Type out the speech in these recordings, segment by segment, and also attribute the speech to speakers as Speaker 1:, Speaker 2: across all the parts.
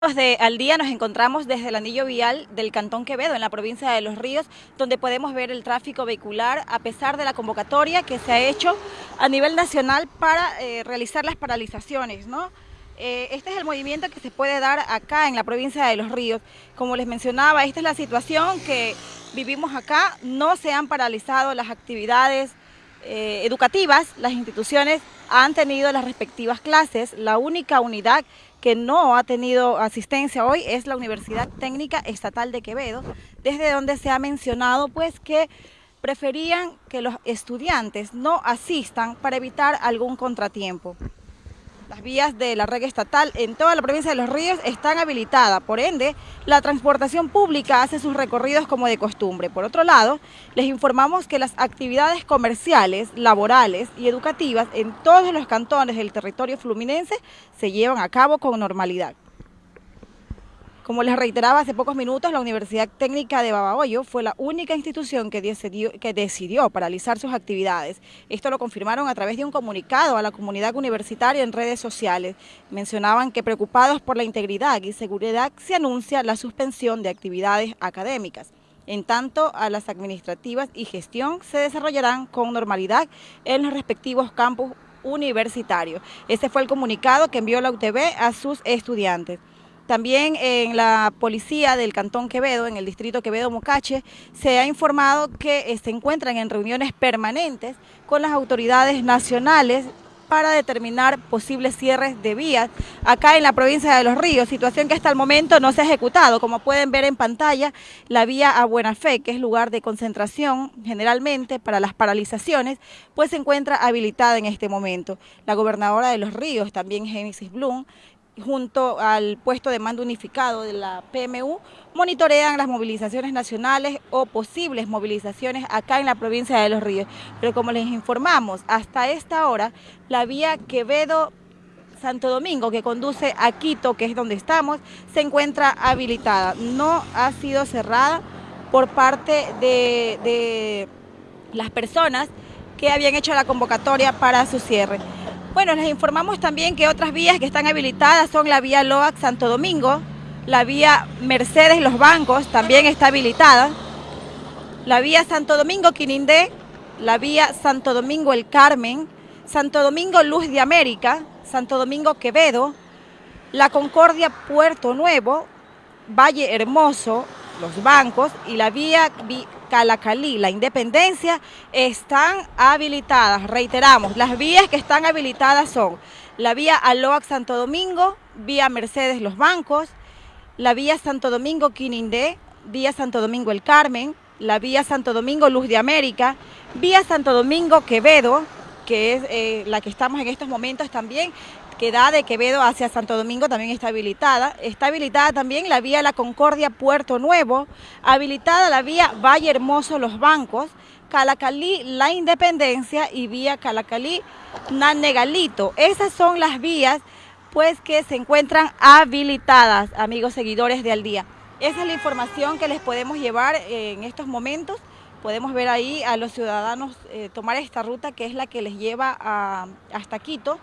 Speaker 1: De al día nos encontramos desde el anillo vial del Cantón Quevedo, en la provincia de Los Ríos, donde podemos ver el tráfico vehicular a pesar de la convocatoria que se ha hecho a nivel nacional para eh, realizar las paralizaciones. ¿no? Eh, este es el movimiento que se puede dar acá en la provincia de Los Ríos. Como les mencionaba, esta es la situación que vivimos acá, no se han paralizado las actividades eh, educativas, las instituciones han tenido las respectivas clases, la única unidad que no ha tenido asistencia hoy es la Universidad Técnica Estatal de Quevedo, desde donde se ha mencionado pues que preferían que los estudiantes no asistan para evitar algún contratiempo. Las vías de la red estatal en toda la provincia de Los Ríos están habilitadas, por ende, la transportación pública hace sus recorridos como de costumbre. Por otro lado, les informamos que las actividades comerciales, laborales y educativas en todos los cantones del territorio fluminense se llevan a cabo con normalidad. Como les reiteraba hace pocos minutos, la Universidad Técnica de Babahoyo fue la única institución que decidió, que decidió paralizar sus actividades. Esto lo confirmaron a través de un comunicado a la comunidad universitaria en redes sociales. Mencionaban que preocupados por la integridad y seguridad se anuncia la suspensión de actividades académicas. En tanto, a las administrativas y gestión se desarrollarán con normalidad en los respectivos campus universitarios. Este fue el comunicado que envió la UTB a sus estudiantes. También en la policía del Cantón Quevedo, en el distrito Quevedo-Mocache, se ha informado que eh, se encuentran en reuniones permanentes con las autoridades nacionales para determinar posibles cierres de vías acá en la provincia de Los Ríos, situación que hasta el momento no se ha ejecutado. Como pueden ver en pantalla, la vía a Buena Fe, que es lugar de concentración generalmente para las paralizaciones, pues se encuentra habilitada en este momento. La gobernadora de Los Ríos, también Génesis Blum, junto al puesto de mando unificado de la PMU, monitorean las movilizaciones nacionales o posibles movilizaciones acá en la provincia de Los Ríos. Pero como les informamos, hasta esta hora, la vía Quevedo Santo Domingo, que conduce a Quito, que es donde estamos, se encuentra habilitada. No ha sido cerrada por parte de, de las personas que habían hecho la convocatoria para su cierre. Bueno, les informamos también que otras vías que están habilitadas son la vía Loac Santo Domingo, la vía Mercedes Los Bancos también está habilitada, la vía Santo Domingo Quinindé, la vía Santo Domingo El Carmen, Santo Domingo Luz de América, Santo Domingo Quevedo, la Concordia Puerto Nuevo, Valle Hermoso, Los Bancos y la vía Calacalí, la Independencia, están habilitadas. Reiteramos, las vías que están habilitadas son la vía Aloac Santo Domingo, vía Mercedes Los Bancos, la vía Santo Domingo Quinindé, vía Santo Domingo El Carmen, la vía Santo Domingo Luz de América, vía Santo Domingo Quevedo, que es eh, la que estamos en estos momentos también, que da de Quevedo hacia Santo Domingo también está habilitada. Está habilitada también la vía La Concordia Puerto Nuevo, habilitada la vía Valle Hermoso Los Bancos, Calacalí La Independencia y vía Calacalí Nanegalito. Esas son las vías pues que se encuentran habilitadas, amigos seguidores de Al Día. Esa es la información que les podemos llevar en estos momentos. Podemos ver ahí a los ciudadanos eh, tomar esta ruta que es la que les lleva hasta Quito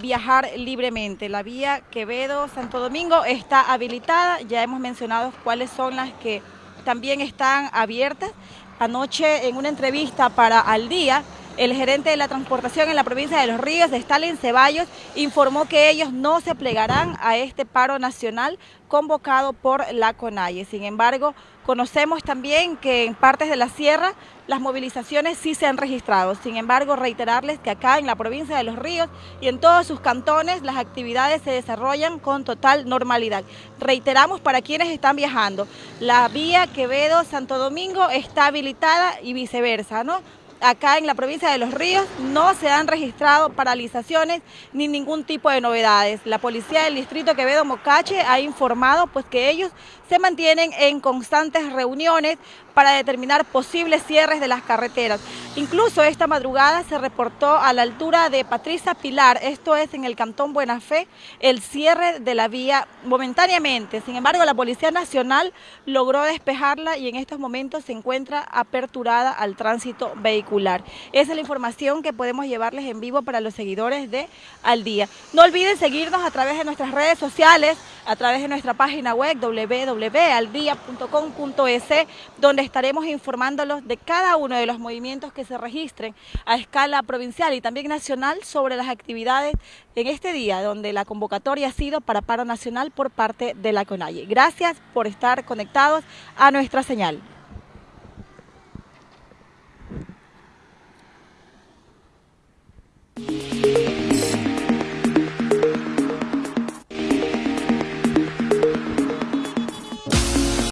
Speaker 1: viajar libremente. La vía Quevedo-Santo Domingo está habilitada, ya hemos mencionado cuáles son las que también están abiertas. Anoche en una entrevista para Al Día, el gerente de la transportación en la provincia de Los Ríos, Stalin Ceballos, informó que ellos no se plegarán a este paro nacional convocado por la CONAIE. Sin embargo, conocemos también que en partes de la sierra las movilizaciones sí se han registrado. Sin embargo, reiterarles que acá en la provincia de Los Ríos y en todos sus cantones las actividades se desarrollan con total normalidad. Reiteramos para quienes están viajando, la vía Quevedo-Santo Domingo está habilitada y viceversa, ¿no? Acá en la provincia de Los Ríos no se han registrado paralizaciones ni ningún tipo de novedades. La policía del distrito Quevedo Mocache ha informado pues que ellos se mantienen en constantes reuniones para determinar posibles cierres de las carreteras. Incluso esta madrugada se reportó a la altura de Patricia Pilar, esto es en el Cantón Buena Fe, el cierre de la vía momentáneamente. Sin embargo, la Policía Nacional logró despejarla y en estos momentos se encuentra aperturada al tránsito vehicular. Esa es la información que podemos llevarles en vivo para los seguidores de Al Día. No olviden seguirnos a través de nuestras redes sociales, a través de nuestra página web www.aldia.com.es, donde estaremos informándolos de cada uno de los movimientos que se registren a escala provincial y también nacional sobre las actividades en este día, donde la convocatoria ha sido para paro nacional por parte de la CONAIE. Gracias por estar conectados a nuestra señal.